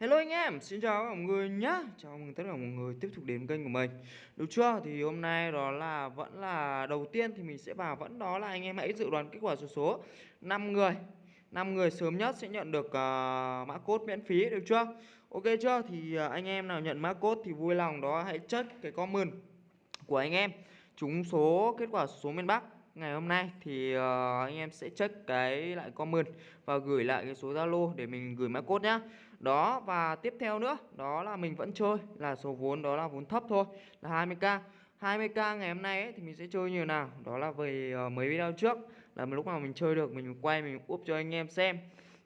Hello anh em, xin chào mọi người nhá Chào mừng tất cả mọi người tiếp tục đến kênh của mình Được chưa? Thì hôm nay đó là vẫn là đầu tiên thì mình sẽ vào vẫn đó là anh em hãy dự đoán kết quả số số 5 người 5 người sớm nhất sẽ nhận được uh, mã code miễn phí được chưa? Ok chưa? Thì uh, anh em nào nhận mã code thì vui lòng đó hãy check cái comment của anh em Trúng số kết quả số miền Bắc ngày hôm nay thì uh, anh em sẽ check cái lại comment và gửi lại cái số Zalo để mình gửi mã code nhá. Đó và tiếp theo nữa, đó là mình vẫn chơi là số vốn đó là vốn thấp thôi, là 20k. 20k ngày hôm nay ấy, thì mình sẽ chơi như nào? Đó là về uh, mấy video trước là lúc nào mình chơi được mình quay mình úp cho anh em xem.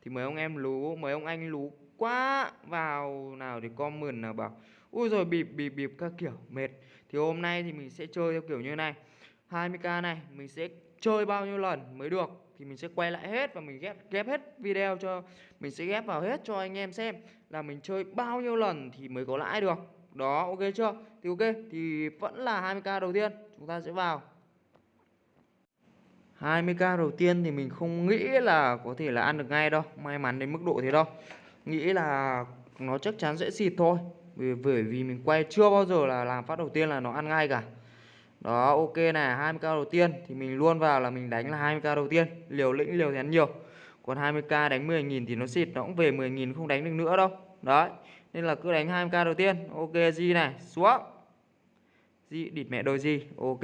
Thì mấy ông em lú, mấy ông anh lú quá vào nào để comment nào bảo ui rồi bịp bịp bịp các kiểu mệt. Thì hôm nay thì mình sẽ chơi theo kiểu như này. 20k này mình sẽ chơi bao nhiêu lần mới được thì mình sẽ quay lại hết và mình ghép ghép hết video cho, mình sẽ ghép vào hết cho anh em xem là mình chơi bao nhiêu lần thì mới có lãi được. Đó, ok chưa? Thì ok, thì vẫn là 20k đầu tiên, chúng ta sẽ vào. 20k đầu tiên thì mình không nghĩ là có thể là ăn được ngay đâu, may mắn đến mức độ thế đâu. Nghĩ là nó chắc chắn sẽ xịt thôi bởi vì mình quay chưa bao giờ là làm phát đầu tiên là nó ăn ngay cả đó, ok này 20k đầu tiên. Thì mình luôn vào là mình đánh là 20k đầu tiên. Liều lĩnh, liều thén nhiều. Còn 20k đánh 10.000 thì nó xịt, nó cũng về 10.000 không đánh được nữa đâu. Đấy, nên là cứ đánh 20k đầu tiên. Ok gì này, xuống. Gì địt mẹ đôi gì ok.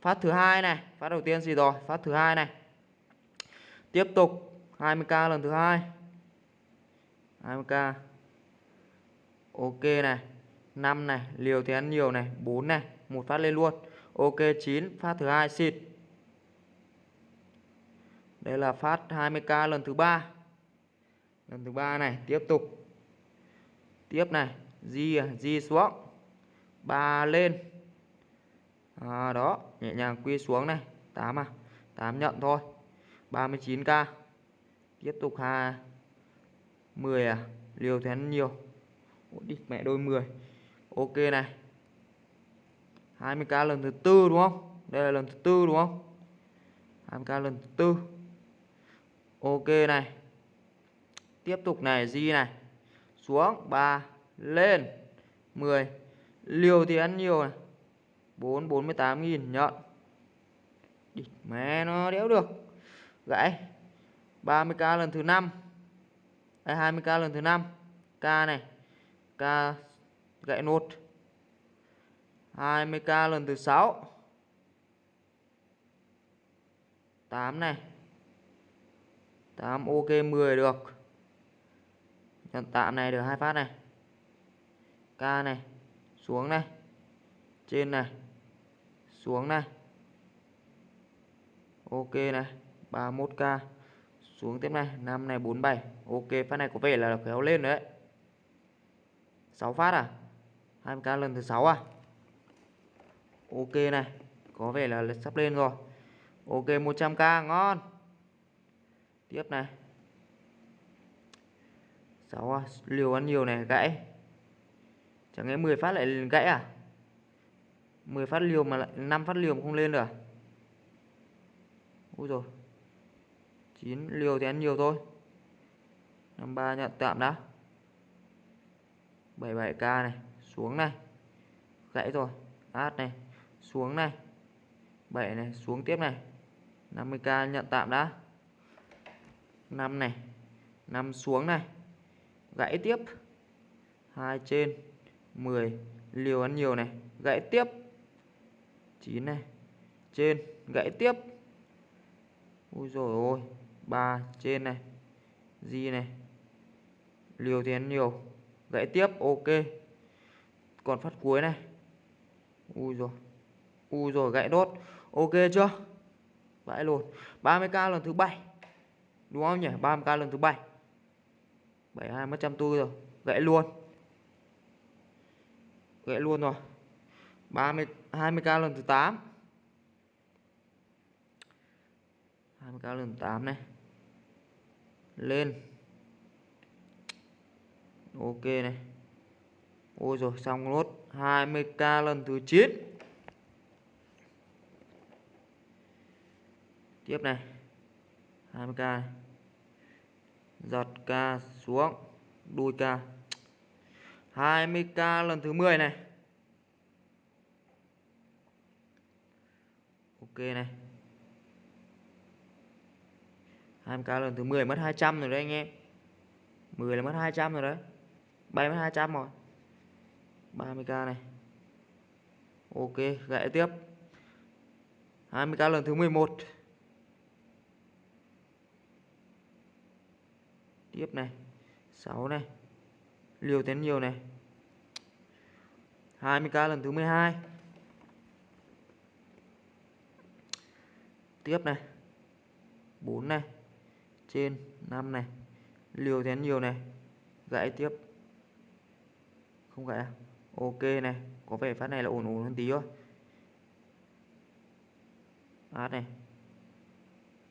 Phát thứ hai này, phát đầu tiên gì rồi? Phát thứ hai này. Tiếp tục 20k lần thứ hai. 20k ok này 5 này, liều thì ăn nhiều này 4 này một phát lên luôn. Ok 9 phát thứ hai xịt. Đây là phát 20k lần thứ ba. Lần thứ ba này tiếp tục. Tiếp này di di xuống. Ba lên. À, đó nhẹ nhàng quy xuống này. 8 à 8 nhận thôi. 39k tiếp tục ha 10 à liều thế nhiều. Ủa, đi mẹ đôi 10 ok này. 20k lần thứ tư, đúng không? Đây là lần thứ tư, đúng không? 20k lần thứ tư. Ok này. Tiếp tục này di này. Xuống 3 lên 10 liều thì ăn nhiều này. 4 48 nghìn nhận Địt mẹ nó đéo được. Gãy. 30k lần thứ năm. Đây 20k lần thứ năm. K này. K gãy nốt. 20k lần thứ 6 8 này. 8 ok 10 được. Nhận tạm này được hai phát này. K này, xuống này. Trên này, xuống này. Ok này 31k xuống tiếp này 5 này 47 ok, phát này có vẻ là kéo lên đấy. 6 phát à? 20k lần thứ 6 à? Ok này Có vẻ là sắp lên rồi. Ok 100k ngon. Tiếp này. 6 à, liều ăn nhiều này gãy. Chẳng lẽ 10 phát lại gãy à? 10 phát liều mà lại 5 phát liều mà không lên được à? Ui rồi 9 liều thì ăn nhiều thôi. 53 nhận tạm đã. 77k này xuống này. Gãy rồi. Át này xuống này. 7 này, xuống tiếp này. 50k nhận tạm đã. 5 này 5 xuống này. Gãy tiếp. Hai trên 10 liều ăn nhiều này, gãy tiếp. 9 này, trên, gãy tiếp. Ui rồi ôi 3 trên này. Gì này. Liều thì ăn nhiều, gãy tiếp, ok. Còn phát cuối này. Ui rồi u rồi gãy đốt. Ok chưa? Vãi luôn. 30k lần thứ bảy. Đúng không nhỉ? 30k lần thứ bảy. 72 mất trăm tư rồi. Gãy luôn. Gãy luôn rồi. 30 20k lần thứ 8 20k lần thứ 8 này. Lên. Ok này. Ôi rồi, xong nốt 20k lần thứ 9 tiếp này. 20k giật k xuống. Đuôi k. 20k lần thứ 10 này. Ok này. 20k lần thứ 10 mất 200 rồi đấy anh em. 10 là mất 200 rồi đấy. Bay mất 200 rồi. 30k này. Ok, gãy tiếp. 20k lần thứ 11 tiếp này. 6 này. Liều tiến nhiều này. 20k lần thứ 12 tiếp này. 4 này. Trên 5 này. Liều tiến nhiều này. Gãy tiếp. Không gãy à? Ok này. Có vẻ phát này là ổn ổn hơn tí thôi. Át này.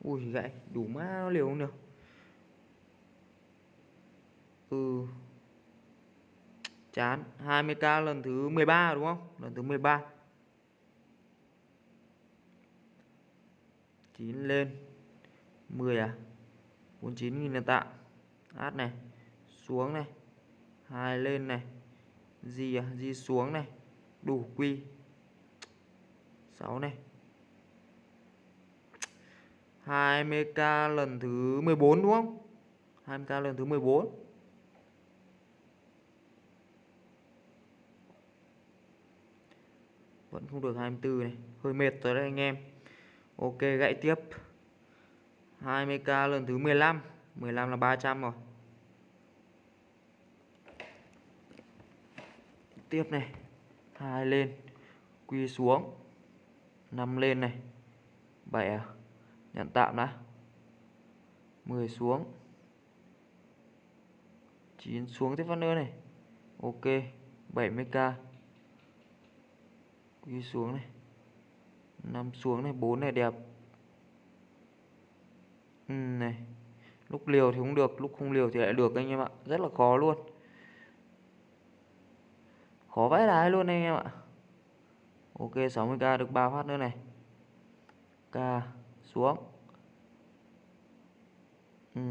Ui gãy đủ má nó liều không được ừ. Chán. 20k lần thứ 13 đúng không? Lần thứ 13 9 lên. 10 à? 49.000 là tạm hát này. Xuống này. hai lên này. Gì à? Gì xuống này. Đủ quy. 6 này. 20k lần thứ 14 đúng không? 20k lần thứ 14 vẫn không được 24 này. Hơi mệt rồi đấy anh em. Ok gãy tiếp. 20k lần thứ 15 15 là 300 rồi. Tiếp này. hai lên. Quy xuống. 5 lên này. 7 à? Nhận tạm đã. 10 xuống. 9 xuống tiếp phát nữa này. Ok 70k quy xuống này. Năm xuống này bốn này đẹp. Ừ, này. Lúc liều thì không được lúc không liều thì lại được anh em ạ. Rất là khó luôn. Khó vãi đái luôn anh em ạ. Ok 60k được 3 phát nữa này. K xuống. Ừ,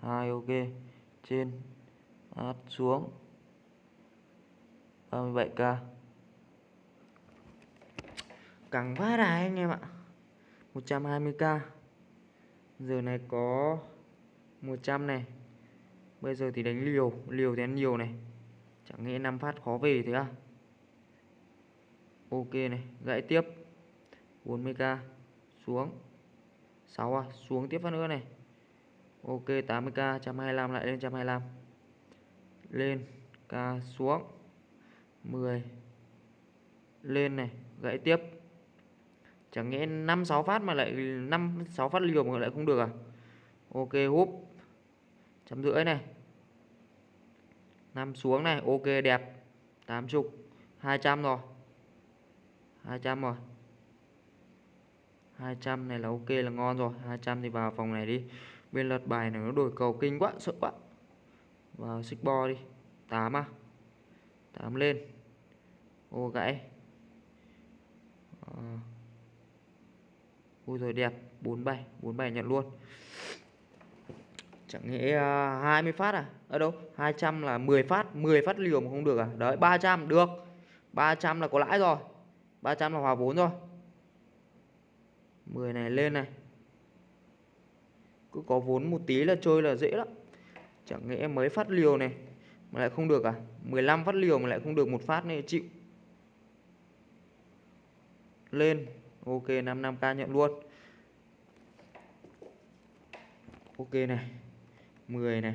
2 ok. Trên phát xuống. 37k căng vãi đái anh em ạ. 120k giờ này có 100 này. Bây giờ thì đánh liều liều thì ăn nhiều này. Chẳng nghĩ 5 phát khó về thế à. Ok này, gãy tiếp. 40k xuống. 6 à xuống tiếp phát nữa này. Ok 80k 125 lại lên 125 lên k xuống. 10 lên này, gãy tiếp chẳng nhẽ 5 6 phát mà lại 5 6 phát liều mà lại không được à? Ok, húp. Chấm rưỡi này. 5 xuống này, ok, đẹp. 80 200 rồi. 200 rồi. 200 này là ok, là ngon rồi. 200 thì vào phòng này đi. Bên lật bài này nó đổi cầu kinh quá, sợ quá. Vào xích bo đi. 8 à? 8 lên. Ô, gãy. À ui rồi đẹp. 47 47 nhận luôn. Chẳng nghĩ uh, 20 phát à? Ở đâu? 200 là 10 phát 10 phát liều mà không được à? Đấy 300 được. 300 là có lãi rồi. 300 là hòa vốn rồi. 10 này lên này. Cứ có vốn một tí là chơi là dễ lắm. Chẳng nghĩ mấy phát liều này mà lại không được à? 15 phát liều mà lại không được một phát này chịu. Lên ok 55k nhận luôn. Ok này 10 này.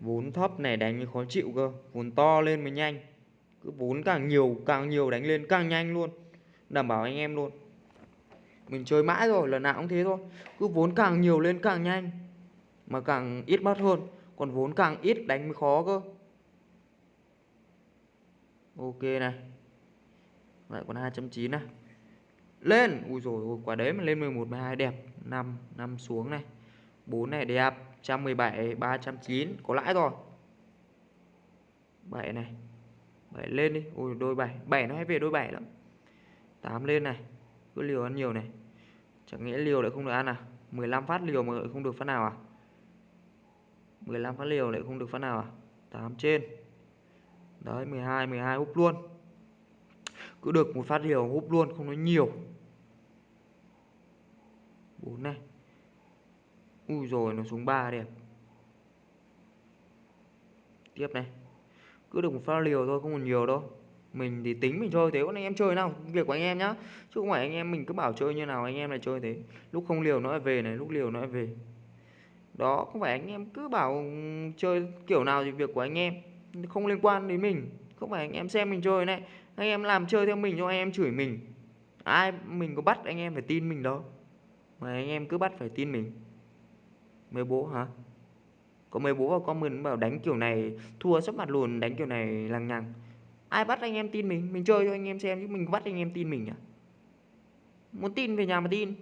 Vốn thấp này, đánh khó chịu cơ. Vốn to lên mới nhanh. Cứ vốn càng nhiều càng nhiều đánh lên càng nhanh luôn. Đảm bảo anh em luôn. Mình chơi mãi rồi, lần nào cũng thế thôi. Cứ vốn càng nhiều lên càng nhanh, mà càng ít mất hơn. Còn vốn càng ít đánh mới khó cơ. Ok này lại còn 2.9 này. Lên. Ui rồi quả đấy mà lên 11 12 đẹp. 5 5 xuống này. 4 này đẹp. 117 309 có lãi rồi. 7 này. 7 lên đi. Ui, đôi 7 7 nó hay về đôi 7 lắm. 8 lên này. Cứ liều ăn nhiều này. Chẳng nghĩa liều lại không được ăn à? 15 phát liều mà lại không được phát nào à? 15 phát liều lại không được phát nào à? 8 trên. Đấy 12 12 úp luôn cứ được một phát liều húp luôn, không nói nhiều. Bốn này. Ui rồi, nó xuống ba đẹp. Tiếp này. Cứ được một phát liều thôi, không còn nhiều đâu. Mình thì tính mình chơi thế còn anh em chơi nào, việc của anh em nhá. Chứ không phải anh em mình cứ bảo chơi như nào, anh em lại chơi thế. Lúc không liều nó lại về này, lúc liều nó lại về. Đó, không phải anh em cứ bảo chơi kiểu nào thì việc của anh em. Không liên quan đến mình. Không phải anh em xem mình chơi này anh em làm chơi theo mình cho anh em chửi mình ai mình có bắt anh em phải tin mình đâu mà anh em cứ bắt phải tin mình mấy bố hả có mấy bố và comment bảo đánh kiểu này thua sắp mặt luôn đánh kiểu này lằng nhằng ai bắt anh em tin mình mình chơi cho anh em xem chứ mình có bắt anh em tin mình à muốn tin về nhà mà tin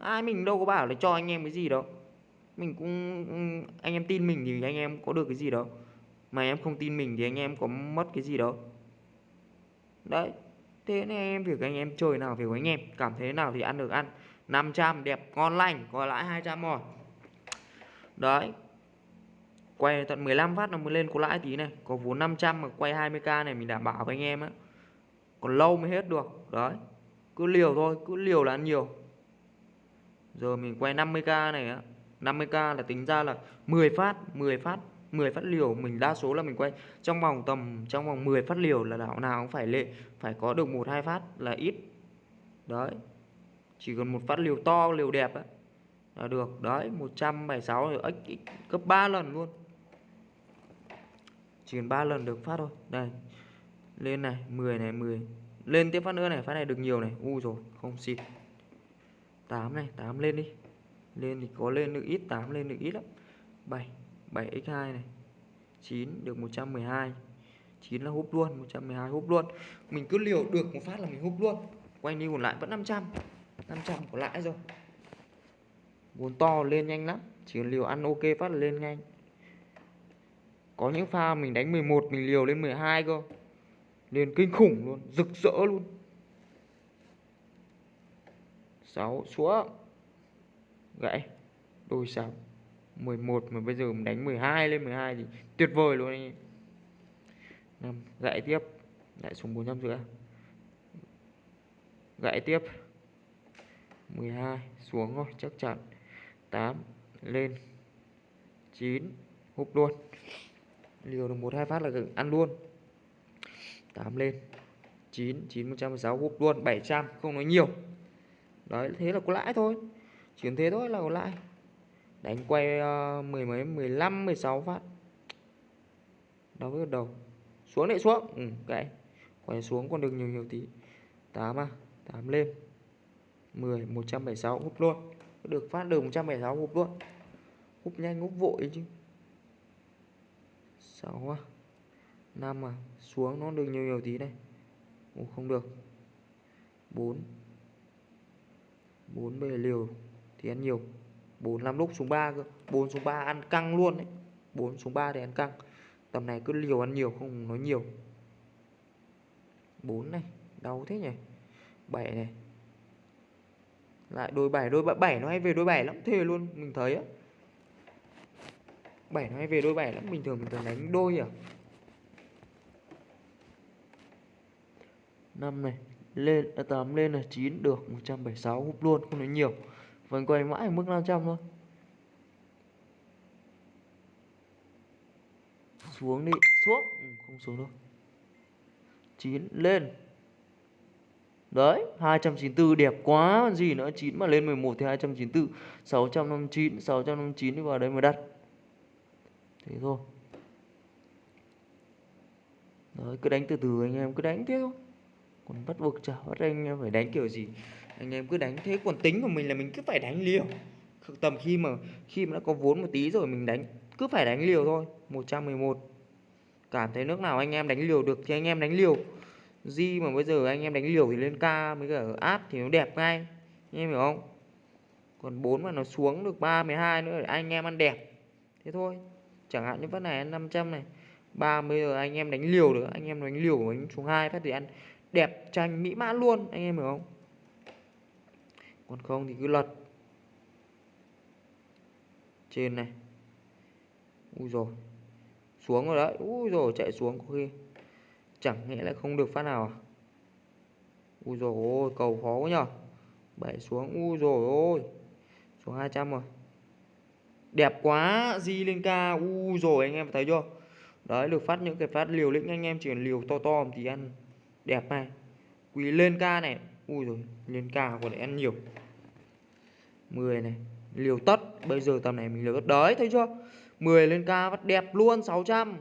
ai mình đâu có bảo là cho anh em cái gì đâu mình cũng anh em tin mình thì anh em có được cái gì đâu mà em không tin mình thì anh em có mất cái gì đâu đấy, thế nên em việc anh em chơi nào việc của anh em, cảm thấy nào thì ăn được ăn. 500 đẹp, ngon lành có lãi 200 rồi. Đấy, quay tận 15 phát nó mới lên có lãi tí này. Có vốn 500 mà quay 20k này mình đảm bảo với anh em á. Còn lâu mới hết được, đấy. Cứ liều thôi, cứ liều là ăn nhiều. Giờ mình quay 50k này á. 50k là tính ra là 10 phát 10 phát. 10 phát liều mình đa số là mình quay trong vòng tầm trong vòng 10 phát liều là đảo nào cũng phải lệ phải có được một hai phát là ít. Đấy. Chỉ cần một phát liều to liều đẹp ấy, là được. Đấy 176 rồi x gấp 3 lần luôn. Chỉ cần 3 lần được phát thôi. Đây. Lên này 10 này 10 lên tiếp phát nữa này phát này được nhiều này. U rồi không xịt. 8 này 8 lên đi. Lên thì có lên được ít 8 lên được ít lắm. 7 7x2 này. 9 được 112 9 là húp luôn 112 húp luôn. Mình cứ liều được một phát là mình húp luôn. Quay đi còn lại vẫn 500 500 có lãi rồi. Vốn to lên nhanh lắm, chỉ cần liều ăn ok phát là lên nhanh. Có những pha mình đánh 11 mình liều lên 12 cơ. Lên kinh khủng luôn, rực rỡ luôn. 6 xuống. Gãy. Đôi 6 11 mà bây giờ mình đánh 12 lên 12 thì tuyệt vời luôn anh em. 5 gãy tiếp. Lại xuống 400 rưỡi. Gãy tiếp. 12 xuống rồi chắc chắn. 8 lên. 9 húp luôn. Liều được một hai phát là ăn luôn. 8 lên. 9 9 116 húp luôn. 700 không nói nhiều. Đấy, thế là có lãi thôi. Chuyển thế thôi là có lãi đánh quay uh, mười mấy 15 16 phát. Đâu với đầu. Xuống lại xuống. Ừ, gãy quay xuống còn được nhiều nhiều tí. 8 à 8 lên. 10 176 húp luôn. Được phát được 176 húp luôn. Húp nhanh húp vội chứ. 6 à 5 à xuống nó được nhiều nhiều tí này. Ồ, không được. 4 4 bề liều thì ăn nhiều. 4 5 lúc xuống 3 cơ. 4 xuống 3 ăn căng luôn đấy. 4 xuống 3 thì ăn căng. Tầm này cứ liều ăn nhiều không nói nhiều. 4 này, đau thế nhỉ? 7 này. Lại đôi 7 đôi 7 nó hay về đôi 7 lắm, thề luôn, mình thấy á. 7 nó hay về đôi 7 lắm, bình thường mình thường đánh đôi à. 5 này, lên à, 8 lên là 9 được 176 húp luôn, không nói nhiều vẫn quay mãi ở mức 500 thôi. Xuống đi. Xuống. Ừ, không xuống đâu. 9 lên. Đấy 294 đẹp quá. Còn gì nữa? 9 mà lên 11 thì 294 659 659 đi vào đây mà đặt. Thế thôi. Đấy cứ đánh từ từ anh em. Cứ đánh tiếp thôi. Còn bắt buộc chả bắt anh em phải đánh kiểu gì. Anh em cứ đánh thế còn tính của mình là mình cứ phải đánh liều. Tầm khi mà khi mà đã có vốn một tí rồi mình đánh, Cứ phải đánh liều thôi 111 Cảm thấy nước nào anh em đánh liều được thì anh em đánh liều. Di mà bây giờ anh em đánh liều thì lên ca mới cả áp thì nó đẹp ngay, anh em hiểu không? Còn 4 mà nó xuống được 3 12 nữa anh em ăn đẹp. Thế thôi, chẳng hạn như phát này ăn 500 này 30 giờ anh em đánh liều được, anh em đánh liều đánh xuống hai phát thì ăn đẹp tranh mỹ mãn luôn, anh em hiểu không? Còn không thì cứ lật. Trên này. Ui rồi xuống rồi đấy. Ui rồi chạy xuống có khi. Chẳng nghĩa lại không được phát nào à? Ui rồi ôi, cầu khó quá nhở bảy xuống. Ui rồi ôi. Xuống 200 rồi. Đẹp quá di lên ca u rồi anh em thấy chưa? Đấy, được phát những cái phát liều lĩnh anh em, chỉ liều to to thì ăn. Đẹp này. Quý lên ca này. Ui rồi lên ca còn ăn nhiều. 10 này, liều tất. Bây giờ tầm này mình liều tất đấy thấy chưa? 10 lên ca vắt đẹp luôn 600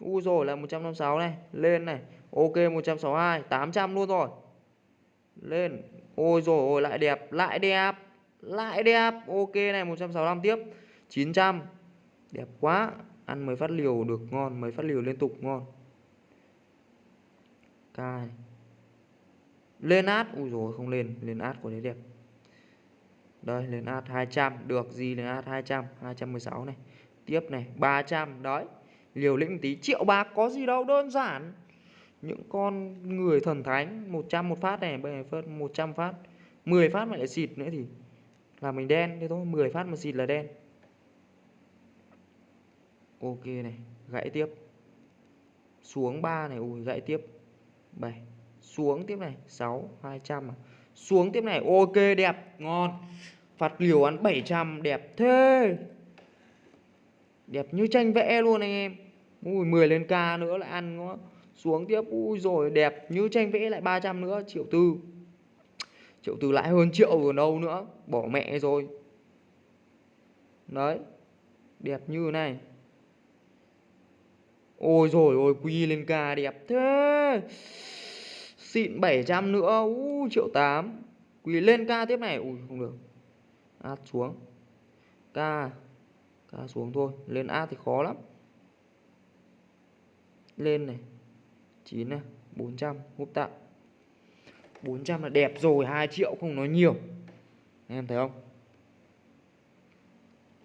u rồi là 156 này. Lên này, ok 162 800 luôn rồi. Lên, ôi rồi, ôi, lại đẹp lại đẹp lại đẹp. Ok này 165 tiếp 900 đẹp quá, ăn mấy phát liều được ngon mấy phát liều liên tục ngon. Cai lên át, ui rồi, không lên lên át của đấy đẹp đây, lên át 200 được, gì lên át 200 216 này. Tiếp này 300 đấy, liều lĩnh tí. Triệu bạc có gì đâu, đơn giản. Những con người thần thánh 100 một phát này bây giờ 100 phát. 10 phát mà lại xịt nữa thì là mình đen. Thế thôi 10 phát mà xịt là đen. Ok này, gãy tiếp. Xuống 3 này, ui, gãy tiếp. 7 xuống tiếp này 6 200 à. xuống tiếp này, ok, đẹp, ngon phạt liều ăn 700 đẹp thế. Đẹp như tranh vẽ luôn anh em. Ui 10 lên ca nữa lại ăn nó xuống tiếp. Ui rồi, đẹp như tranh vẽ lại 300 nữa. Triệu tư. Triệu tư lại hơn triệu rồi đâu nữa? Bỏ mẹ rồi. Đấy, đẹp như này. Ôi rồi, ôi, quy lên ca đẹp thế. Xịn 700 nữa. Ui, triệu 8 quy lên ca tiếp này. Ui, không được át xuống. Ca ca xuống thôi. Lên át thì khó lắm. Lên này. 9 này. 400 húp tạm. 400 là đẹp rồi. 2 triệu không nói nhiều. Em thấy không?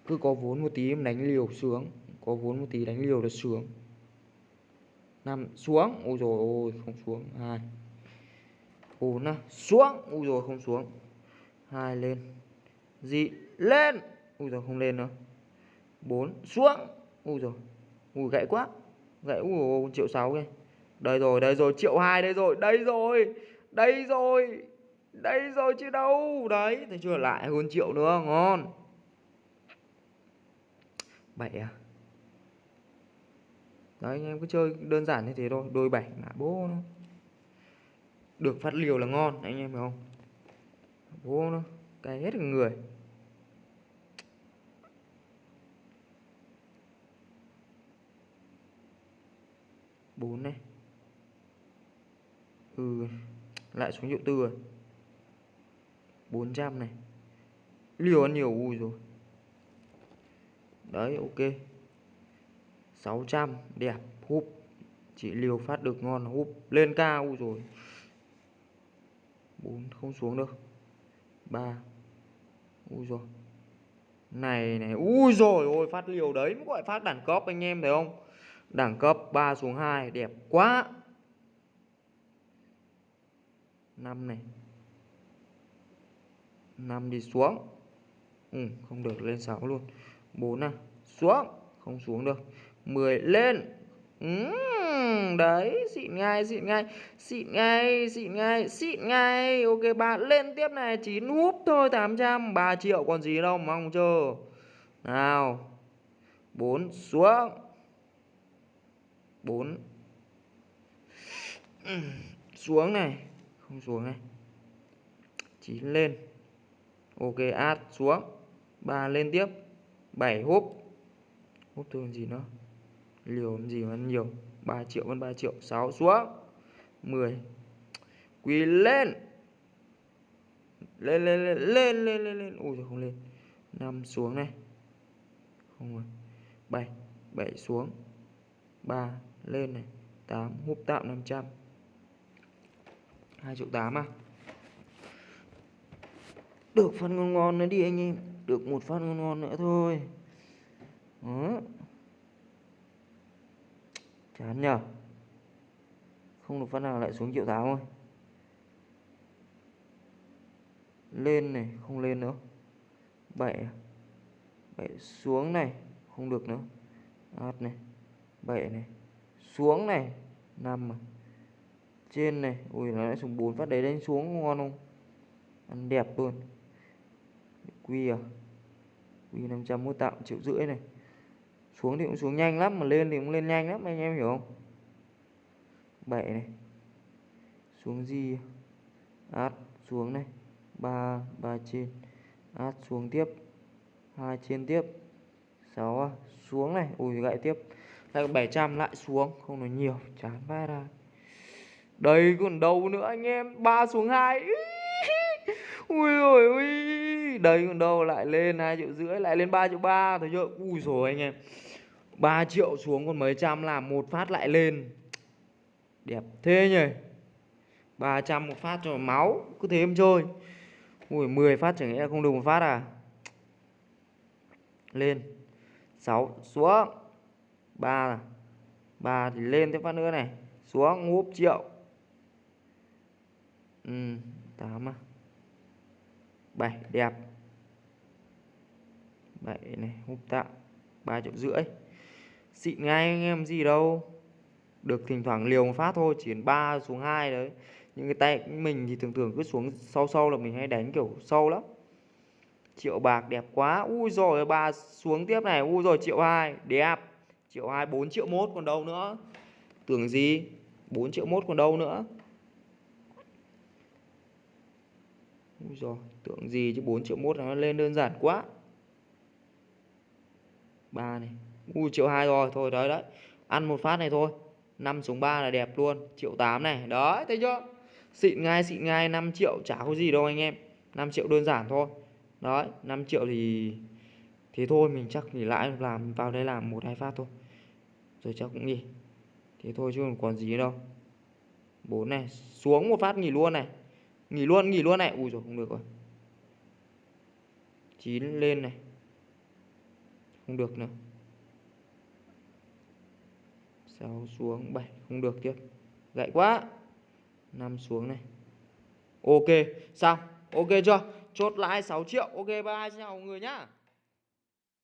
Cứ có vốn một tí em đánh liều sướng có vốn một tí đánh liều là sướng năm xuống. Ôi rồi ôi không xuống. Hai. Bốn à, xuống. Ôi rồi không xuống. Hai lên dị, lên. Ui rồi không lên nữa. Bốn, xuống. Ui rồi ui, gãy quá. Gãy, ui triệu sáu kìa. Đây rồi đây rồi, triệu hai, đây rồi đây rồi đây rồi đây rồi chứ đâu. Đấy, thấy chưa? Lại hơn triệu nữa, ngon. Bảy à? Đấy, anh em cứ chơi đơn giản như thế thôi, đôi bảy ngã bố nó. Được phát liều là ngon, anh em hiểu không? Bố nó, cay hết người. 4 này. Ừ lại xuống hiệu tư rồi. 400 này. Liều ăn nhiều, ui rồi. Đấy, ok. 600 đẹp. Húp. Chỉ liều phát được ngon húp. Lên cao ui rồi. 4 không xuống được 3 ui rồi. Này này. Ui rồi, ôi, phát liều đấy. Mới gọi phát đẳng cấp anh em, thấy không? Đẳng cấp 3 xuống 2 đẹp quá. 5 này. 5 đi xuống. Ừ, không được lên 6 luôn. 4 à xuống. Không xuống được. 10 lên. Ừ, đấy xịn ngay xịn ngay. Xịn ngay xịn ngay xịn ngay. Ok bạn lên tiếp này. 9 húp thôi 800 3 triệu còn gì đâu mong chờ. Nào. 4 xuống. 4 xuống này. Không xuống này. 9 lên. Ok át xuống. 3 lên tiếp. 7 húp húp thường gì nữa? Liều gì mà nhiều? 3 triệu vẫn 3 triệu. 6 xuống. 10 quỳ lên. Lên lên lên lên lên lên lên. Ui không lên. 5 xuống này. Không rồi. 7 7 xuống. 3 lên này. 8 húp tạm 500 2 triệu 8 à. Được phát ngon ngon nữa đi anh em. Được một phát ngon ngon nữa thôi. Đó. Chán nhở không được phát nào lại xuống triệu 8 thôi lên này, không lên nữa. Bảy à. bảy xuống này, không được nữa. Át này. 7 này xuống này, nằm à, trên này. Ui, nó lại xuống bốn phát đấy lên xuống ngon không? Ăn đẹp luôn. Quy à quy 500 mua tạm triệu rưỡi này. Xuống thì cũng xuống nhanh lắm, mà lên thì cũng lên nhanh lắm, anh em hiểu không? Bảy này. Xuống gì à? át xuống này. Ba ba trên. Át xuống tiếp. Hai trên tiếp. Sáu à? xuống này. Ui, gậy tiếp đây 700 lại xuống. Không nói nhiều, chán vai ra. Đây còn đâu nữa anh em? ba xuống hai. Ui ôi. Ui đây còn đâu, lại lên hai triệu rưỡi, lại lên 3 triệu ba. Thấy chưa ui rồi anh em. 3 triệu xuống còn mấy trăm làm một phát lại lên. Đẹp thế nhỉ? 300 một phát cho máu, cứ thế em chơi. Ui 10 phát chẳng lẽ không được một phát à? Lên. 6 xuống. 3 là 3 thì lên thêm phát nữa này. Xuống, ngúp triệu. Ừ 8 à. 7 đẹp. 7 này húp tạ 3 triệu rưỡi. Xịn ngay anh em, gì đâu. Được thỉnh thoảng liều một phát thôi, chỉ 3 xuống 2 đấy. Những cái tay mình thì thường thường cứ xuống sâu sâu là mình hay đánh kiểu sâu lắm. Triệu bạc đẹp quá. Ui rồi, ba xuống tiếp này. Ui rồi, triệu hai. Đẹp triệu hai, bốn triệu mốt còn đâu nữa. Tưởng gì? 4 triệu mốt còn đâu nữa. Úi rồi tưởng gì chứ 4 triệu mốt nó lên đơn giản quá. Ba này. Ui, triệu hai rồi, thôi đấy đấy. Ăn một phát này thôi. 5 xuống 3 là đẹp luôn. Triệu 8 này. Đấy, thấy chưa? Xịn ngay xịn ngay 5 triệu chả có gì đâu anh em. 5 triệu đơn giản thôi. Đấy 5 triệu thì thế thôi, mình chắc nghỉ lại, làm, vào đây làm một, hai phát thôi rồi chắc cũng nghỉ thế thôi chứ còn gì đâu. Bốn này, xuống một phát nghỉ luôn này. Nghỉ luôn nghỉ luôn này. Ui rồi không được rồi. Chín lên này. Không được nữa. Sáu xuống, bảy. Không được tiếp. Gãy quá. Năm xuống này. Ok, xong. Ok chưa? Chốt lãi 6 triệu. Ok bye, xin chào mọi người nhá.